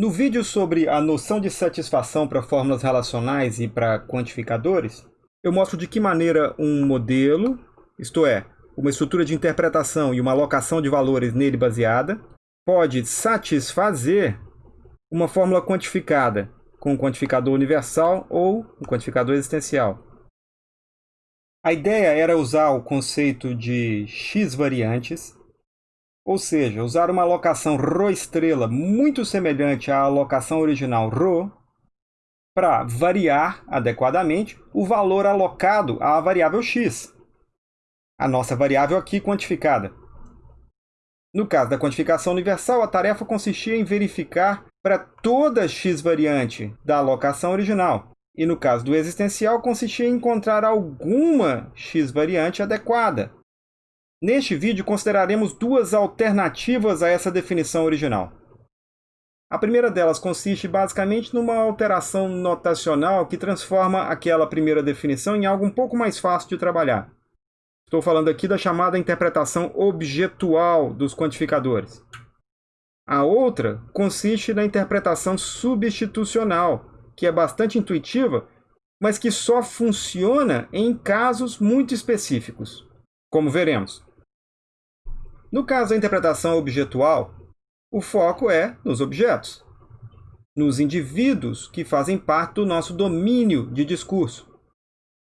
No vídeo sobre a noção de satisfação para fórmulas relacionais e para quantificadores, eu mostro de que maneira um modelo, isto é, uma estrutura de interpretação e uma alocação de valores nele baseada, pode satisfazer uma fórmula quantificada com um quantificador universal ou um quantificador existencial. A ideia era usar o conceito de x variantes ou seja, usar uma alocação ρ estrela muito semelhante à alocação original ρ para variar adequadamente o valor alocado à variável x, a nossa variável aqui quantificada. No caso da quantificação universal, a tarefa consistia em verificar para toda x variante da alocação original. E no caso do existencial, consistia em encontrar alguma x variante adequada, Neste vídeo, consideraremos duas alternativas a essa definição original. A primeira delas consiste basicamente numa alteração notacional que transforma aquela primeira definição em algo um pouco mais fácil de trabalhar. Estou falando aqui da chamada interpretação objetual dos quantificadores. A outra consiste na interpretação substitucional, que é bastante intuitiva, mas que só funciona em casos muito específicos, como veremos. No caso da interpretação objetual, o foco é nos objetos, nos indivíduos que fazem parte do nosso domínio de discurso.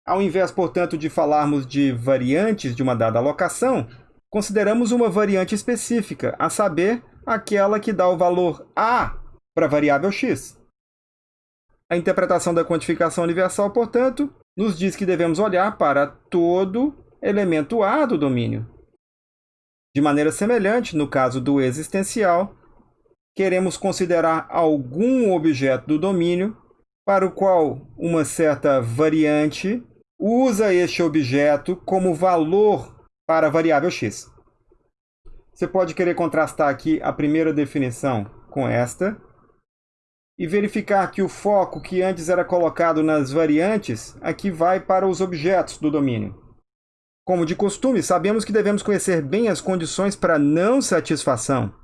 Ao invés, portanto, de falarmos de variantes de uma dada alocação, consideramos uma variante específica, a saber, aquela que dá o valor A para a variável x. A interpretação da quantificação universal, portanto, nos diz que devemos olhar para todo elemento A do domínio, de maneira semelhante, no caso do existencial, queremos considerar algum objeto do domínio para o qual uma certa variante usa este objeto como valor para a variável x. Você pode querer contrastar aqui a primeira definição com esta e verificar que o foco que antes era colocado nas variantes aqui vai para os objetos do domínio. Como de costume, sabemos que devemos conhecer bem as condições para não satisfação.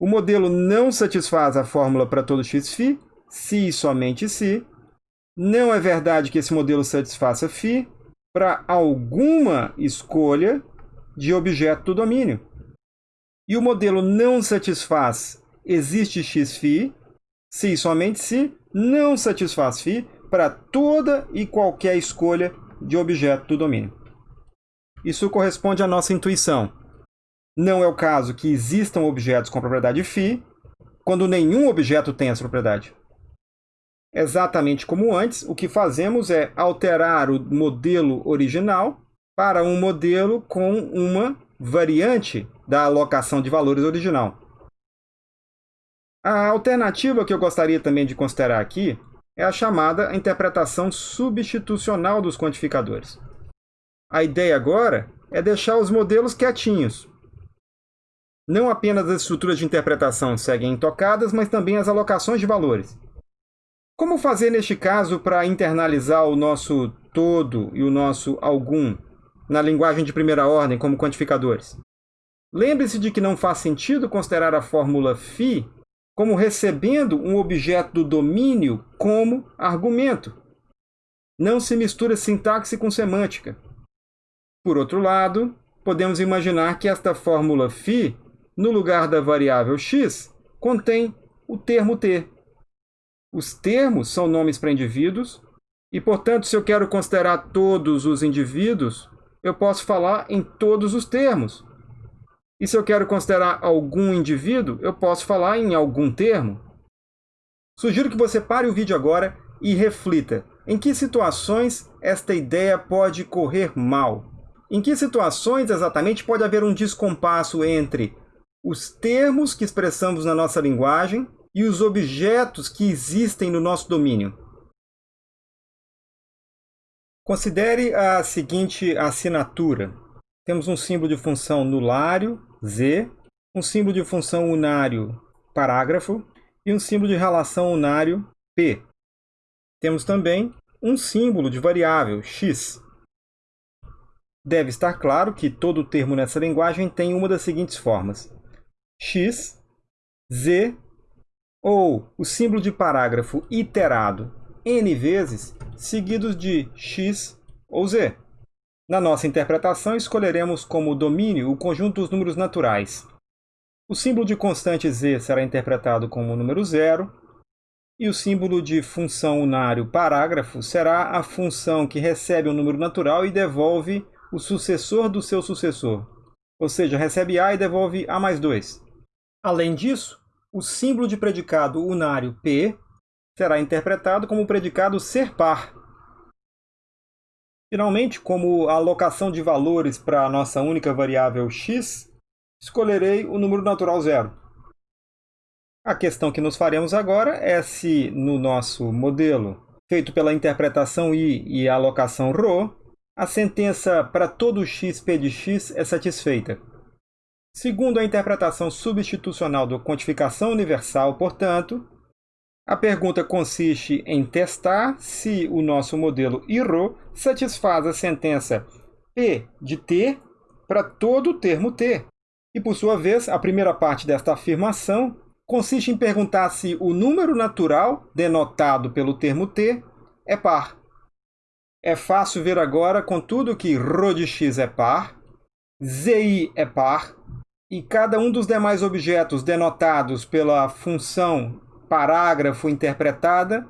O modelo não satisfaz a fórmula para todo xφ, se e somente se. Não é verdade que esse modelo satisfaça φ para alguma escolha de objeto do domínio. E o modelo não satisfaz existe xφ, se e somente se, não satisfaz φ para toda e qualquer escolha de objeto do domínio. Isso corresponde à nossa intuição. Não é o caso que existam objetos com propriedade φ, quando nenhum objeto tem essa propriedade. Exatamente como antes, o que fazemos é alterar o modelo original para um modelo com uma variante da alocação de valores original. A alternativa que eu gostaria também de considerar aqui é a chamada interpretação substitucional dos quantificadores. A ideia agora é deixar os modelos quietinhos. Não apenas as estruturas de interpretação seguem intocadas, mas também as alocações de valores. Como fazer neste caso para internalizar o nosso todo e o nosso algum na linguagem de primeira ordem como quantificadores? Lembre-se de que não faz sentido considerar a fórmula φ como recebendo um objeto do domínio como argumento. Não se mistura sintaxe com semântica. Por outro lado, podemos imaginar que esta fórmula φ, no lugar da variável x, contém o termo t. Os termos são nomes para indivíduos, e, portanto, se eu quero considerar todos os indivíduos, eu posso falar em todos os termos. E se eu quero considerar algum indivíduo, eu posso falar em algum termo. Sugiro que você pare o vídeo agora e reflita em que situações esta ideia pode correr mal. Em que situações exatamente pode haver um descompasso entre os termos que expressamos na nossa linguagem e os objetos que existem no nosso domínio? Considere a seguinte assinatura. Temos um símbolo de função nulário, z, um símbolo de função unário, parágrafo, e um símbolo de relação unário, p. Temos também um símbolo de variável, x. Deve estar claro que todo termo nessa linguagem tem uma das seguintes formas: x, z, ou o símbolo de parágrafo iterado n vezes, seguidos de x ou z. Na nossa interpretação, escolheremos como domínio o conjunto dos números naturais. O símbolo de constante z será interpretado como o número zero, e o símbolo de função unário parágrafo será a função que recebe um número natural e devolve o sucessor do seu sucessor. Ou seja, recebe a e devolve a mais 2. Além disso, o símbolo de predicado unário p será interpretado como o predicado ser par. Finalmente, como alocação de valores para a nossa única variável x, escolherei o número natural zero. A questão que nos faremos agora é se no nosso modelo, feito pela interpretação i e alocação ρ, a sentença para todo x de x é satisfeita. Segundo a interpretação substitucional da quantificação universal, portanto, a pergunta consiste em testar se o nosso modelo IRO satisfaz a sentença P de T para todo o termo T. E, por sua vez, a primeira parte desta afirmação consiste em perguntar se o número natural, denotado pelo termo t, é par. É fácil ver agora, contudo, que ρ x é par, zi é par, e cada um dos demais objetos denotados pela função parágrafo interpretada,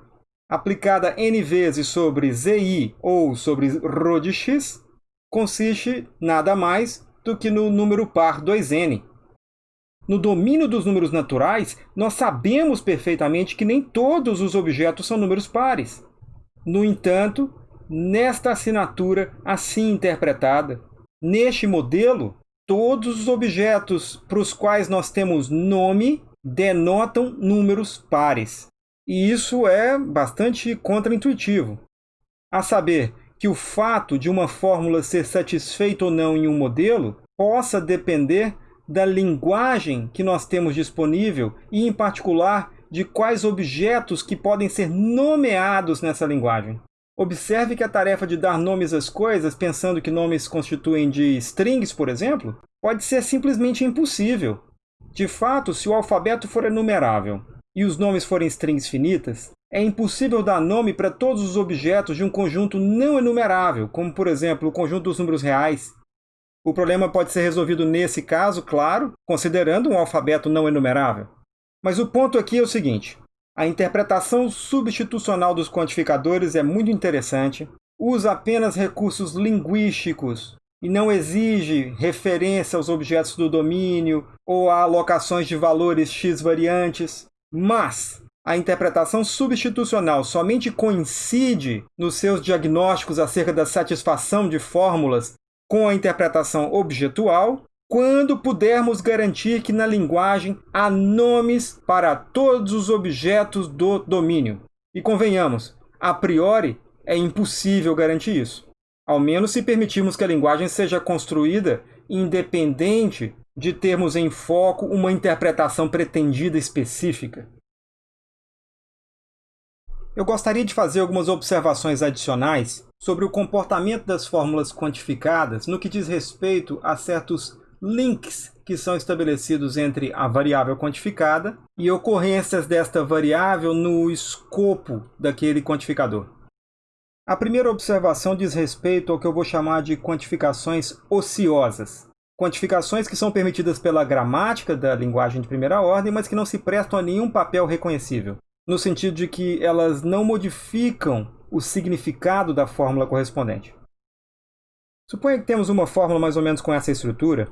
aplicada n vezes sobre zi ou sobre ρ x, consiste nada mais do que no número par 2n. No domínio dos números naturais, nós sabemos perfeitamente que nem todos os objetos são números pares. No entanto, nesta assinatura assim interpretada, neste modelo, todos os objetos para os quais nós temos nome denotam números pares. E isso é bastante contraintuitivo. A saber, que o fato de uma fórmula ser satisfeita ou não em um modelo possa depender da linguagem que nós temos disponível e, em particular, de quais objetos que podem ser nomeados nessa linguagem. Observe que a tarefa de dar nomes às coisas, pensando que nomes constituem de strings, por exemplo, pode ser simplesmente impossível. De fato, se o alfabeto for enumerável e os nomes forem strings finitas, é impossível dar nome para todos os objetos de um conjunto não enumerável, como, por exemplo, o conjunto dos números reais, o problema pode ser resolvido nesse caso, claro, considerando um alfabeto não enumerável. Mas o ponto aqui é o seguinte: a interpretação substitucional dos quantificadores é muito interessante, usa apenas recursos linguísticos e não exige referência aos objetos do domínio ou a alocações de valores x variantes, mas a interpretação substitucional somente coincide nos seus diagnósticos acerca da satisfação de fórmulas com a interpretação objetual, quando pudermos garantir que na linguagem há nomes para todos os objetos do domínio. E convenhamos, a priori é impossível garantir isso, ao menos se permitirmos que a linguagem seja construída independente de termos em foco uma interpretação pretendida específica. Eu gostaria de fazer algumas observações adicionais sobre o comportamento das fórmulas quantificadas no que diz respeito a certos links que são estabelecidos entre a variável quantificada e ocorrências desta variável no escopo daquele quantificador. A primeira observação diz respeito ao que eu vou chamar de quantificações ociosas. Quantificações que são permitidas pela gramática da linguagem de primeira ordem, mas que não se prestam a nenhum papel reconhecível, no sentido de que elas não modificam o significado da fórmula correspondente. Suponha que temos uma fórmula mais ou menos com essa estrutura,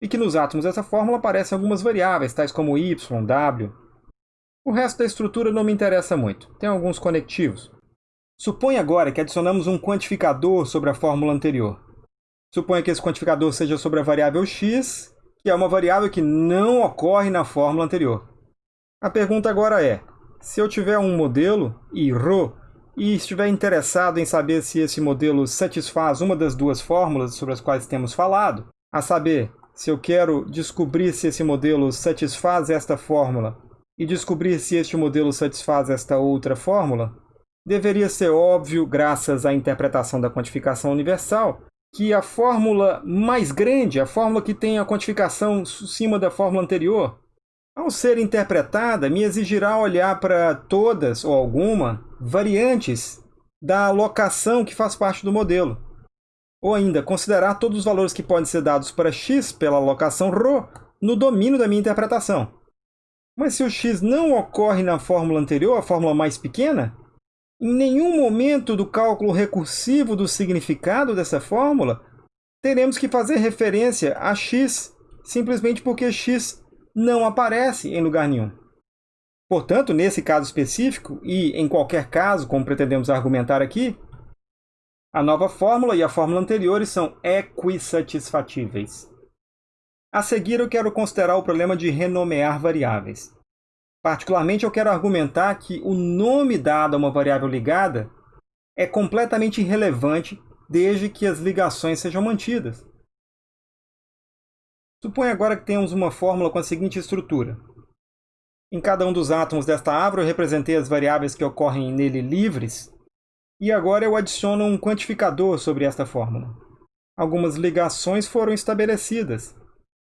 e que nos átomos dessa fórmula aparecem algumas variáveis, tais como y, w. O resto da estrutura não me interessa muito, tem alguns conectivos. Suponha agora que adicionamos um quantificador sobre a fórmula anterior. Suponha que esse quantificador seja sobre a variável x, que é uma variável que não ocorre na fórmula anterior. A pergunta agora é, se eu tiver um modelo, e ρ e estiver interessado em saber se esse modelo satisfaz uma das duas fórmulas sobre as quais temos falado, a saber, se eu quero descobrir se esse modelo satisfaz esta fórmula e descobrir se este modelo satisfaz esta outra fórmula, deveria ser óbvio, graças à interpretação da quantificação universal, que a fórmula mais grande, a fórmula que tem a quantificação acima da fórmula anterior, Ao ser interpretada, me exigirá olhar para todas ou alguma variantes da alocação que faz parte do modelo. Ou ainda, considerar todos os valores que podem ser dados para x pela alocação ρ no domínio da minha interpretação. Mas se o x não ocorre na fórmula anterior, a fórmula mais pequena, em nenhum momento do cálculo recursivo do significado dessa fórmula teremos que fazer referência a x, simplesmente porque x não aparece em lugar nenhum. Portanto, nesse caso específico, e em qualquer caso, como pretendemos argumentar aqui, a nova fórmula e a fórmula anteriores são equissatisfatíveis. A seguir, eu quero considerar o problema de renomear variáveis. Particularmente, eu quero argumentar que o nome dado a uma variável ligada é completamente irrelevante desde que as ligações sejam mantidas. Suponha agora que temos uma fórmula com a seguinte estrutura. Em cada um dos átomos desta árvore eu representei as variáveis que ocorrem nele livres, e agora eu adiciono um quantificador sobre esta fórmula. Algumas ligações foram estabelecidas.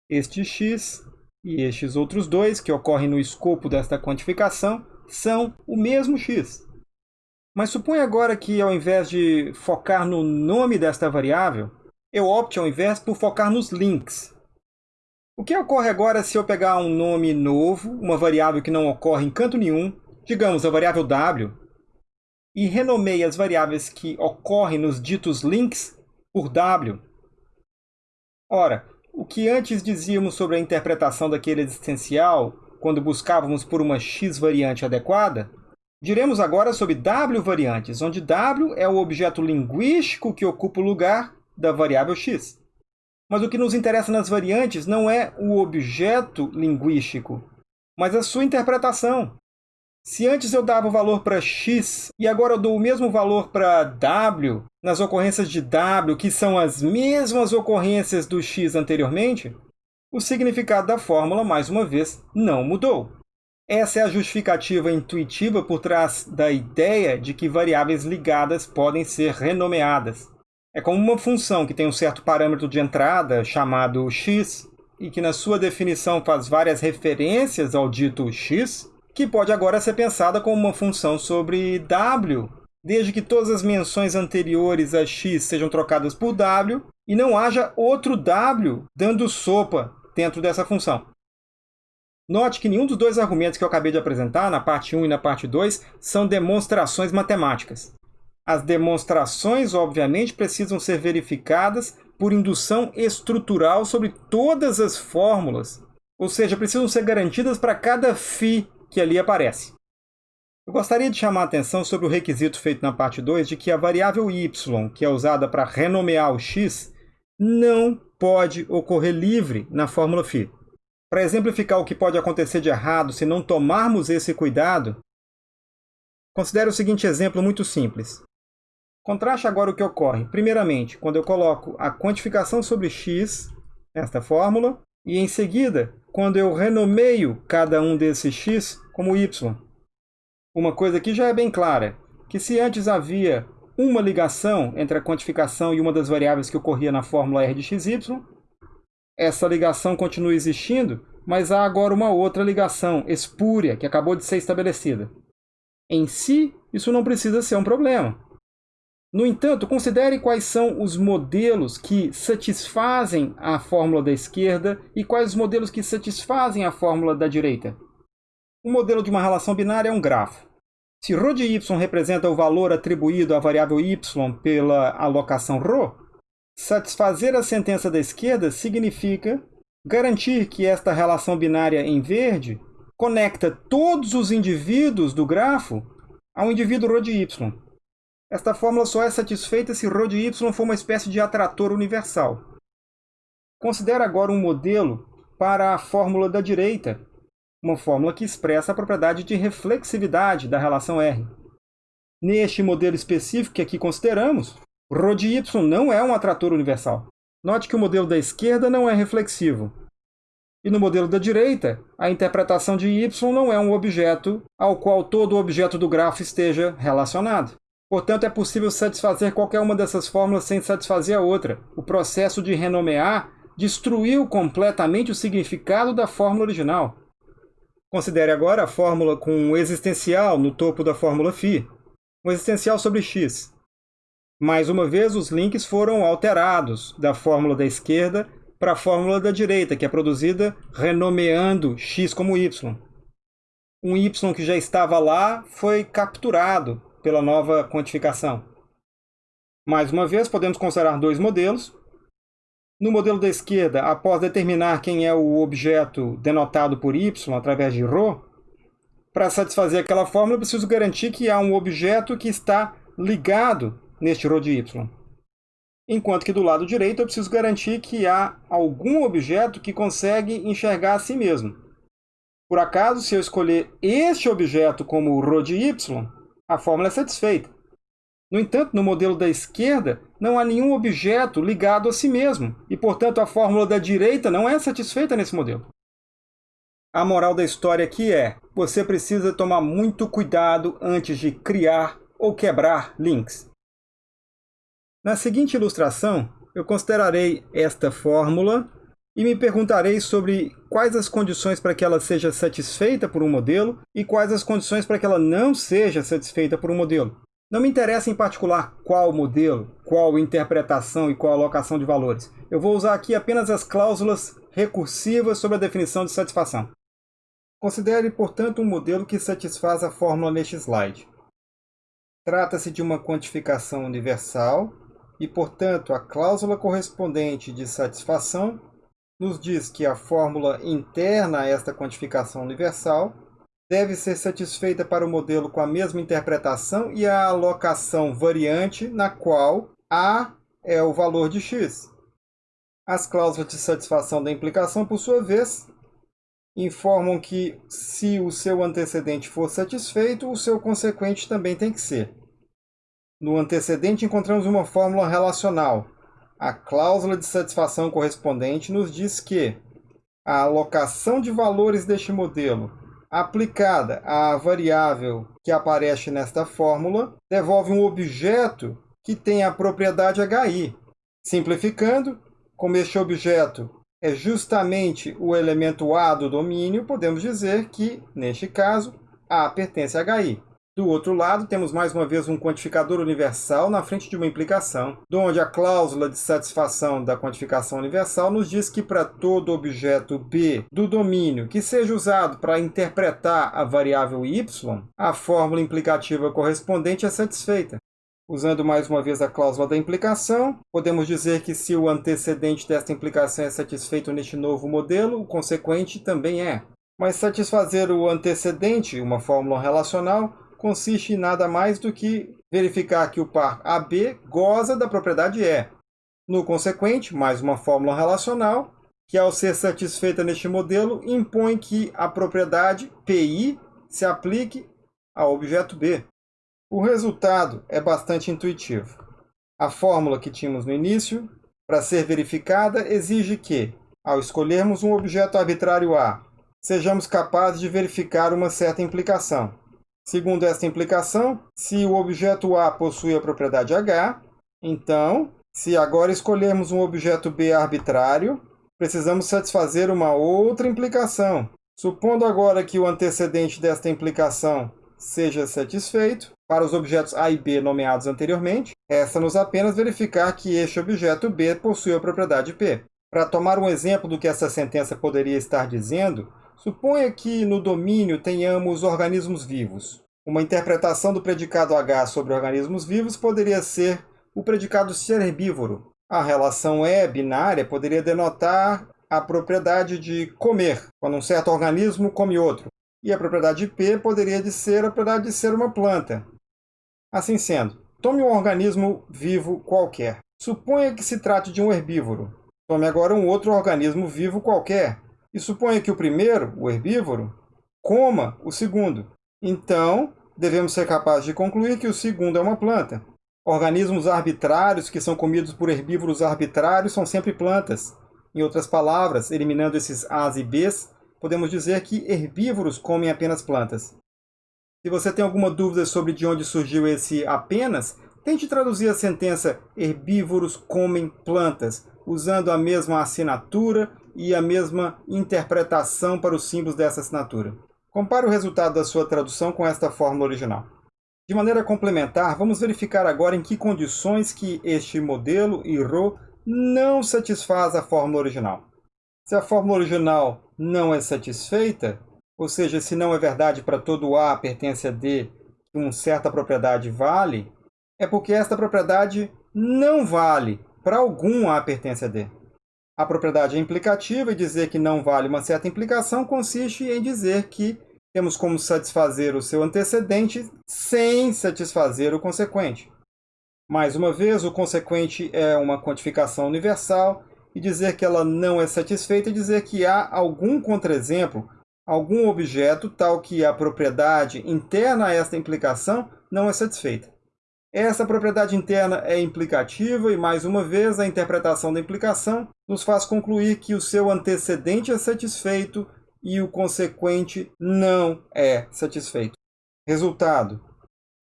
Este x e estes outros dois, que ocorrem no escopo desta quantificação, são o mesmo x. Mas suponha agora que, ao invés de focar no nome desta variável, eu opte, ao invés, por focar nos links. O que ocorre agora se eu pegar um nome novo, uma variável que não ocorre em canto nenhum, digamos a variável w, e renomeie as variáveis que ocorrem nos ditos links por w? Ora, o que antes dizíamos sobre a interpretação daquele existencial, quando buscávamos por uma x variante adequada, diremos agora sobre w variantes, onde w é o objeto linguístico que ocupa o lugar da variável x. Mas o que nos interessa nas variantes não é o objeto linguístico, mas a sua interpretação. Se antes eu dava o valor para x e agora eu dou o mesmo valor para w, nas ocorrências de w, que são as mesmas ocorrências do x anteriormente, o significado da fórmula, mais uma vez, não mudou. Essa é a justificativa intuitiva por trás da ideia de que variáveis ligadas podem ser renomeadas. É como uma função que tem um certo parâmetro de entrada, chamado x, e que na sua definição faz várias referências ao dito x, que pode agora ser pensada como uma função sobre w, desde que todas as menções anteriores a x sejam trocadas por w e não haja outro w dando sopa dentro dessa função. Note que nenhum dos dois argumentos que eu acabei de apresentar, na parte 1 e na parte 2, são demonstrações matemáticas. As demonstrações, obviamente, precisam ser verificadas por indução estrutural sobre todas as fórmulas, ou seja, precisam ser garantidas para cada φ que ali aparece. Eu gostaria de chamar a atenção sobre o requisito feito na parte 2 de que a variável y, que é usada para renomear o x, não pode ocorrer livre na fórmula φ. Para exemplificar o que pode acontecer de errado se não tomarmos esse cuidado, considere o seguinte exemplo muito simples. Contraste agora o que ocorre, primeiramente, quando eu coloco a quantificação sobre x, nesta fórmula, e em seguida, quando eu renomeio cada um desses x como y. Uma coisa que já é bem clara, que se antes havia uma ligação entre a quantificação e uma das variáveis que ocorria na fórmula r de xy, essa ligação continua existindo, mas há agora uma outra ligação espúria que acabou de ser estabelecida. Em si, isso não precisa ser um problema. No entanto, considere quais são os modelos que satisfazem a fórmula da esquerda e quais os modelos que satisfazem a fórmula da direita. O modelo de uma relação binária é um grafo. Se ρ de y representa o valor atribuído à variável y pela alocação ρ, satisfazer a sentença da esquerda significa garantir que esta relação binária em verde conecta todos os indivíduos do grafo ao indivíduo ρ de y. esta fórmula só é satisfeita se ρ y for uma espécie de atrator universal. Considere agora um modelo para a fórmula da direita, uma fórmula que expressa a propriedade de reflexividade da relação R. Neste modelo específico que aqui consideramos, ρ de y não é um atrator universal. Note que o modelo da esquerda não é reflexivo. E no modelo da direita, a interpretação de y não é um objeto ao qual todo objeto do grafo esteja relacionado. Portanto, é possível satisfazer qualquer uma dessas fórmulas sem satisfazer a outra. O processo de renomear destruiu completamente o significado da fórmula original. Considere agora a fórmula com um existencial no topo da fórmula φ, um existencial sobre x. Mais uma vez, os links foram alterados da fórmula da esquerda para a fórmula da direita, que é produzida renomeando x como y. Um y que já estava lá foi capturado pela nova quantificação. Mais uma vez, podemos considerar dois modelos. No modelo da esquerda, após determinar quem é o objeto denotado por y através de ρ, para satisfazer aquela fórmula, eu preciso garantir que há um objeto que está ligado neste ρ de y. Enquanto que do lado direito eu preciso garantir que há algum objeto que consegue enxergar a si mesmo. Por acaso, se eu escolher este objeto como ρ de y, a fórmula é satisfeita. No entanto, no modelo da esquerda, não há nenhum objeto ligado a si mesmo, e, portanto, a fórmula da direita não é satisfeita nesse modelo. A moral da história aqui é, você precisa tomar muito cuidado antes de criar ou quebrar links. Na seguinte ilustração, eu considerarei esta fórmula e me perguntarei sobre quais as condições para que ela seja satisfeita por um modelo e quais as condições para que ela não seja satisfeita por um modelo. Não me interessa em particular qual modelo, qual interpretação e qual alocação de valores. Eu vou usar aqui apenas as cláusulas recursivas sobre a definição de satisfação. Considere, portanto, um modelo que satisfaz a fórmula neste slide. Trata-se de uma quantificação universal e, portanto, a cláusula correspondente de satisfação nos diz que a fórmula interna a esta quantificação universal deve ser satisfeita para o modelo com a mesma interpretação e a alocação variante na qual A é o valor de x. As cláusulas de satisfação da implicação, por sua vez, informam que se o seu antecedente for satisfeito, o seu consequente também tem que ser. No antecedente encontramos uma fórmula relacional. A cláusula de satisfação correspondente nos diz que a alocação de valores deste modelo aplicada à variável que aparece nesta fórmula, devolve um objeto que tem a propriedade HI. Simplificando, como este objeto é justamente o elemento A do domínio, podemos dizer que, neste caso, A pertence a HI. Do outro lado, temos mais uma vez um quantificador universal na frente de uma implicação, onde a cláusula de satisfação da quantificação universal nos diz que para todo objeto B do domínio que seja usado para interpretar a variável y, a fórmula implicativa correspondente é satisfeita. Usando mais uma vez a cláusula da implicação, podemos dizer que se o antecedente desta implicação é satisfeito neste novo modelo, o consequente também é. Mas satisfazer o antecedente, uma fórmula relacional, consiste em nada mais do que verificar que o par AB goza da propriedade E. No consequente, mais uma fórmula relacional, que ao ser satisfeita neste modelo, impõe que a propriedade PI se aplique ao objeto B. O resultado é bastante intuitivo. A fórmula que tínhamos no início, para ser verificada, exige que, ao escolhermos um objeto arbitrário A, sejamos capazes de verificar uma certa implicação. Segundo esta implicação, se o objeto A possui a propriedade H, então, se agora escolhermos um objeto B arbitrário, precisamos satisfazer uma outra implicação. Supondo agora que o antecedente desta implicação seja satisfeito, para os objetos A e B nomeados anteriormente, resta-nos apenas verificar que este objeto B possui a propriedade P. Para tomar um exemplo do que essa sentença poderia estar dizendo, Suponha que no domínio tenhamos organismos vivos. Uma interpretação do predicado H sobre organismos vivos poderia ser o predicado ser herbívoro. A relação E binária poderia denotar a propriedade de comer, quando um certo organismo come outro. E a propriedade P poderia ser a propriedade de ser uma planta. Assim sendo, tome um organismo vivo qualquer. Suponha que se trate de um herbívoro. Tome agora um outro organismo vivo qualquer, e suponha que o primeiro, o herbívoro, coma o segundo. Então, devemos ser capazes de concluir que o segundo é uma planta. Organismos arbitrários que são comidos por herbívoros arbitrários são sempre plantas. Em outras palavras, eliminando esses A's e B's, podemos dizer que herbívoros comem apenas plantas. Se você tem alguma dúvida sobre de onde surgiu esse apenas, tente traduzir a sentença herbívoros comem plantas, usando a mesma assinatura e a mesma interpretação para os símbolos dessa assinatura. Compare o resultado da sua tradução com esta fórmula original. De maneira complementar, vamos verificar agora em que condições que este modelo IRO não satisfaz a fórmula original. Se a fórmula original não é satisfeita, ou seja, se não é verdade para todo A pertence a D que uma certa propriedade vale, é porque esta propriedade não vale para algum A pertence a D. A propriedade implicativa e dizer que não vale uma certa implicação consiste em dizer que temos como satisfazer o seu antecedente sem satisfazer o consequente. Mais uma vez, o consequente é uma quantificação universal e dizer que ela não é satisfeita é dizer que há algum contraexemplo, algum objeto tal que a propriedade interna a esta implicação não é satisfeita. Essa propriedade interna é implicativa e, mais uma vez, a interpretação da implicação nos faz concluir que o seu antecedente é satisfeito e o consequente não é satisfeito. Resultado: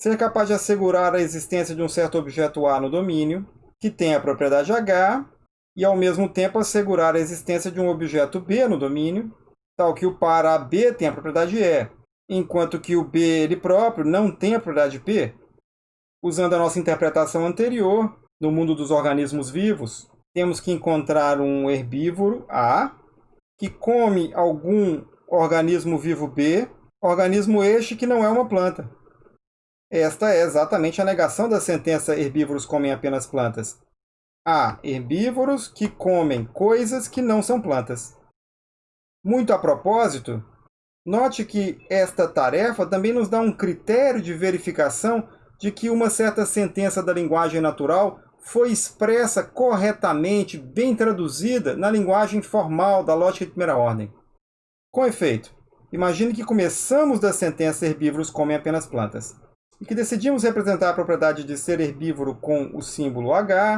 ser capaz de assegurar a existência de um certo objeto A no domínio, que tem a propriedade H, e ao mesmo tempo assegurar a existência de um objeto B no domínio, tal que o par AB tem a propriedade E, enquanto que o B ele próprio não tem a propriedade P, Usando a nossa interpretação anterior, no mundo dos organismos vivos, temos que encontrar um herbívoro A que come algum organismo vivo B, organismo este que não é uma planta. Esta é exatamente a negação da sentença herbívoros comem apenas plantas. Há herbívoros que comem coisas que não são plantas. Muito a propósito, note que esta tarefa também nos dá um critério de verificação de que uma certa sentença da linguagem natural foi expressa corretamente, bem traduzida na linguagem formal da lógica de primeira ordem. Com efeito, imagine que começamos da sentença herbívoros comem apenas plantas, e que decidimos representar a propriedade de ser herbívoro com o símbolo H,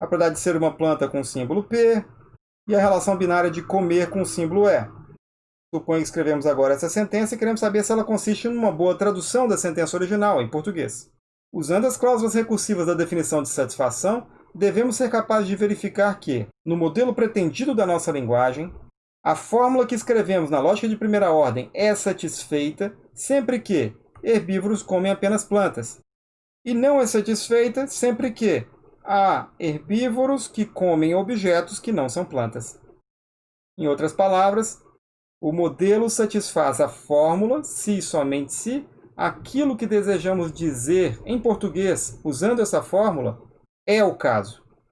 a propriedade de ser uma planta com o símbolo P, e a relação binária de comer com o símbolo E. Suponho que escrevemos agora essa sentença e queremos saber se ela consiste numa boa tradução da sentença original, em português. Usando as cláusulas recursivas da definição de satisfação, devemos ser capazes de verificar que, no modelo pretendido da nossa linguagem, a fórmula que escrevemos na lógica de primeira ordem é satisfeita sempre que herbívoros comem apenas plantas, e não é satisfeita sempre que há herbívoros que comem objetos que não são plantas. Em outras palavras, o modelo satisfaz a fórmula, se e somente se, aquilo que desejamos dizer em português usando essa fórmula é o caso.